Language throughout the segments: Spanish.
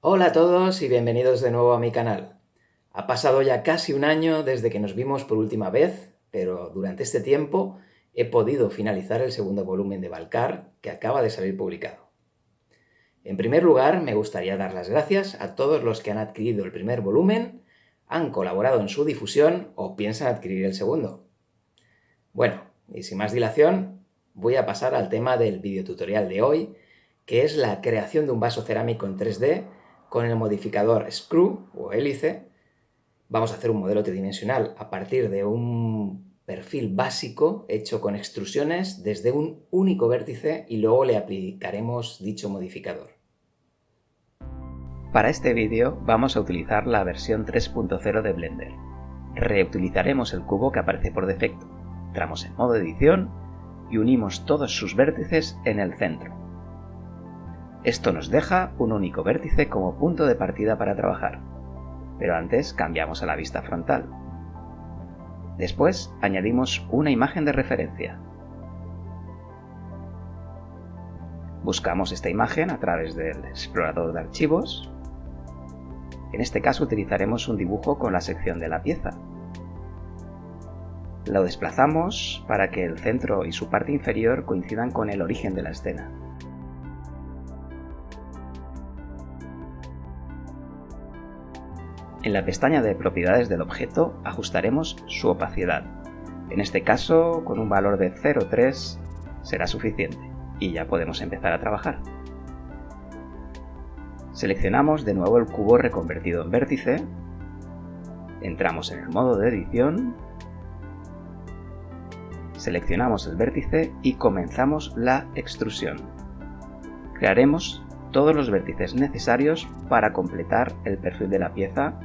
Hola a todos y bienvenidos de nuevo a mi canal. Ha pasado ya casi un año desde que nos vimos por última vez, pero durante este tiempo he podido finalizar el segundo volumen de Valcar que acaba de salir publicado. En primer lugar, me gustaría dar las gracias a todos los que han adquirido el primer volumen, han colaborado en su difusión o piensan adquirir el segundo. Bueno, y sin más dilación, voy a pasar al tema del videotutorial de hoy, que es la creación de un vaso cerámico en 3D con el modificador Screw o hélice. Vamos a hacer un modelo tridimensional a partir de un perfil básico hecho con extrusiones desde un único vértice y luego le aplicaremos dicho modificador. Para este vídeo vamos a utilizar la versión 3.0 de Blender. Reutilizaremos el cubo que aparece por defecto, entramos en modo edición y unimos todos sus vértices en el centro. Esto nos deja un único vértice como punto de partida para trabajar, pero antes cambiamos a la vista frontal. Después añadimos una imagen de referencia. Buscamos esta imagen a través del explorador de archivos. En este caso utilizaremos un dibujo con la sección de la pieza. Lo desplazamos para que el centro y su parte inferior coincidan con el origen de la escena. En la pestaña de propiedades del objeto ajustaremos su opacidad. En este caso, con un valor de 0,3 será suficiente y ya podemos empezar a trabajar. Seleccionamos de nuevo el cubo reconvertido en vértice, entramos en el modo de edición, seleccionamos el vértice y comenzamos la extrusión. Crearemos todos los vértices necesarios para completar el perfil de la pieza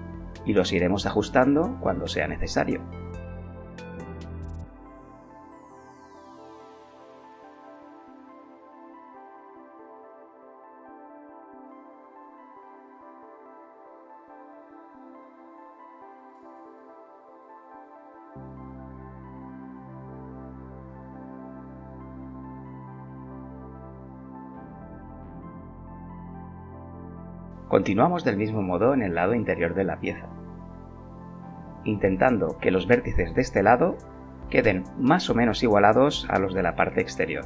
y los iremos ajustando cuando sea necesario. Continuamos del mismo modo en el lado interior de la pieza, intentando que los vértices de este lado queden más o menos igualados a los de la parte exterior.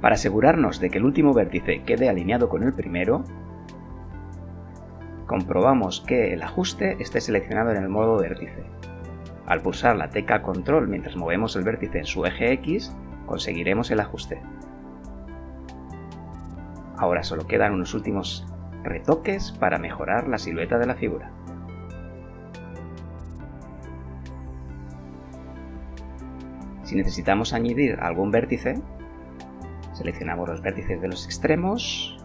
Para asegurarnos de que el último vértice quede alineado con el primero, comprobamos que el ajuste esté seleccionado en el modo vértice. Al pulsar la tecla control mientras movemos el vértice en su eje X, conseguiremos el ajuste. Ahora solo quedan unos últimos retoques para mejorar la silueta de la figura. Si necesitamos añadir algún vértice, seleccionamos los vértices de los extremos,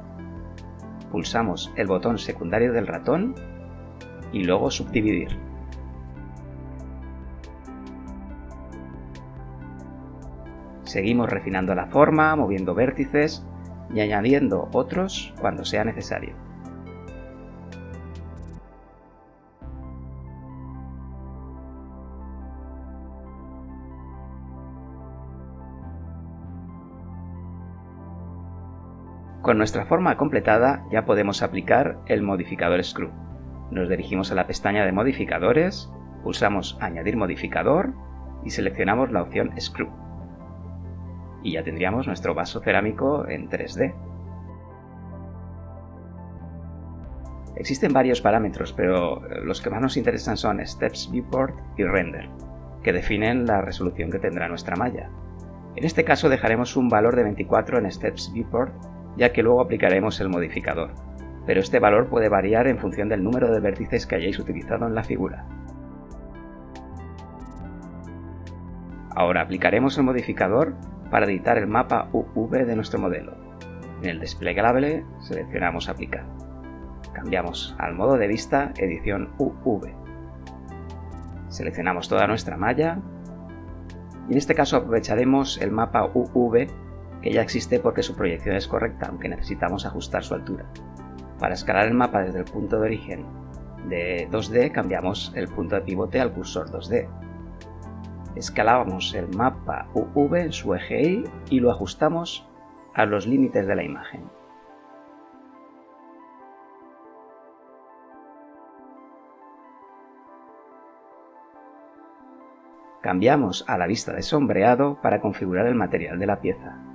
pulsamos el botón secundario del ratón y luego subdividir. Seguimos refinando la forma, moviendo vértices y añadiendo otros cuando sea necesario. Con nuestra forma completada ya podemos aplicar el modificador Screw. Nos dirigimos a la pestaña de modificadores, pulsamos Añadir modificador y seleccionamos la opción Screw. Y ya tendríamos nuestro vaso cerámico en 3D. Existen varios parámetros, pero los que más nos interesan son Steps Viewport y Render, que definen la resolución que tendrá nuestra malla. En este caso dejaremos un valor de 24 en Steps Viewport ya que luego aplicaremos el modificador, pero este valor puede variar en función del número de vértices que hayáis utilizado en la figura. Ahora aplicaremos el modificador para editar el mapa UV de nuestro modelo. En el desplegable seleccionamos Aplicar. Cambiamos al modo de vista Edición UV. Seleccionamos toda nuestra malla y en este caso aprovecharemos el mapa UV que ya existe porque su proyección es correcta, aunque necesitamos ajustar su altura. Para escalar el mapa desde el punto de origen De 2D cambiamos el punto de pivote al cursor 2D. Escalábamos el mapa UV en su eje Y y lo ajustamos a los límites de la imagen. Cambiamos a la vista de sombreado para configurar el material de la pieza.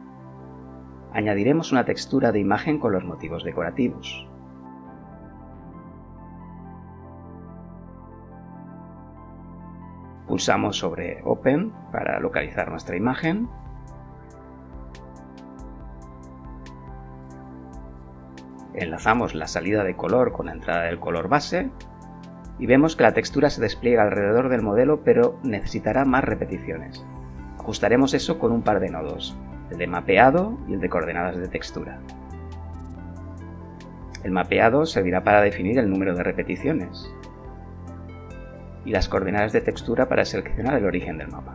Añadiremos una textura de imagen con los motivos decorativos. Pulsamos sobre Open para localizar nuestra imagen. Enlazamos la salida de color con la entrada del color base y vemos que la textura se despliega alrededor del modelo pero necesitará más repeticiones. Ajustaremos eso con un par de nodos, el de mapeado y el de coordenadas de textura. El mapeado servirá para definir el número de repeticiones y las coordenadas de textura para seleccionar el origen del mapa.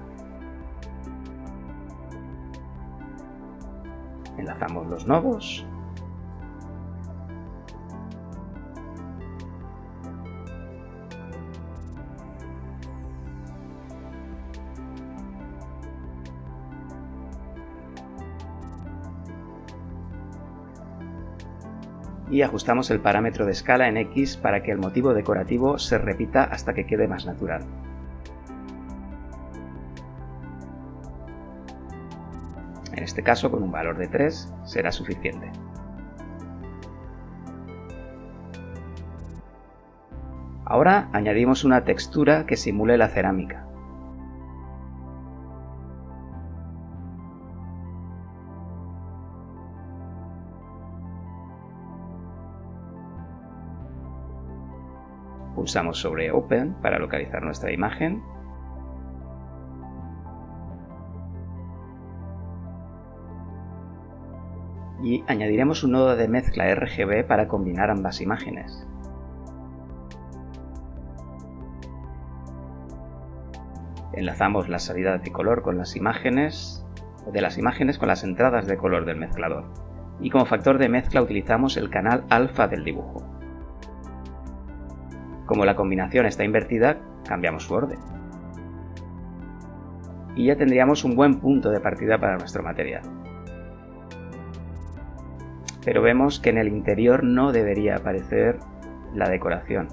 Enlazamos los nodos y ajustamos el parámetro de escala en X para que el motivo decorativo se repita hasta que quede más natural. En este caso, con un valor de 3 será suficiente. Ahora añadimos una textura que simule la cerámica. Pulsamos sobre Open para localizar nuestra imagen. Y añadiremos un nodo de mezcla RGB para combinar ambas imágenes. Enlazamos la salida de color con las imágenes, de las imágenes con las entradas de color del mezclador. Y como factor de mezcla utilizamos el canal alfa del dibujo. Como la combinación está invertida, cambiamos su orden. Y ya tendríamos un buen punto de partida para nuestro material. Pero vemos que en el interior no debería aparecer la decoración.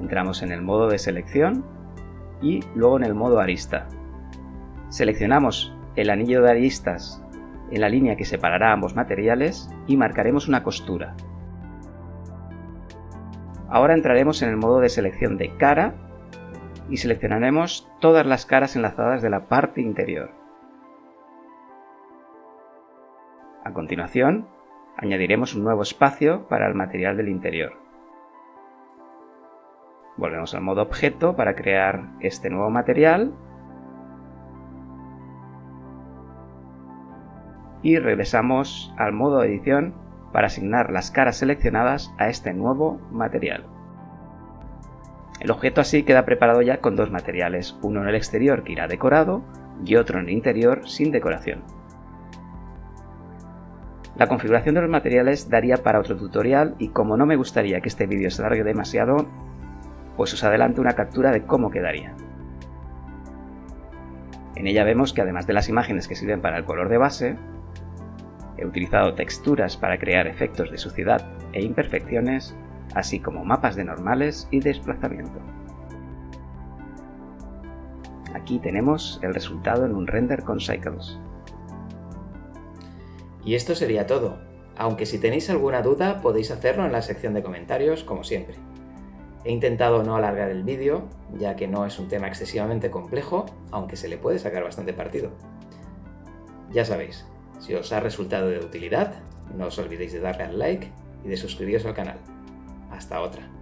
Entramos en el modo de selección y luego en el modo arista. Seleccionamos el anillo de aristas en la línea que separará ambos materiales y marcaremos una costura. Ahora entraremos en el modo de selección de cara y seleccionaremos todas las caras enlazadas de la parte interior. A continuación, añadiremos un nuevo espacio para el material del interior. Volvemos al modo objeto para crear este nuevo material y regresamos al modo edición para asignar las caras seleccionadas a este nuevo material. El objeto así queda preparado ya con dos materiales, uno en el exterior que irá decorado y otro en el interior sin decoración. La configuración de los materiales daría para otro tutorial y como no me gustaría que este vídeo se alargue demasiado, pues os adelanto una captura de cómo quedaría. En ella vemos que además de las imágenes que sirven para el color de base, He utilizado texturas para crear efectos de suciedad e imperfecciones, así como mapas de normales y desplazamiento. Aquí tenemos el resultado en un render con Cycles. Y esto sería todo, aunque si tenéis alguna duda podéis hacerlo en la sección de comentarios como siempre. He intentado no alargar el vídeo, ya que no es un tema excesivamente complejo, aunque se le puede sacar bastante partido. Ya sabéis, si os ha resultado de utilidad, no os olvidéis de darle al like y de suscribiros al canal. Hasta otra.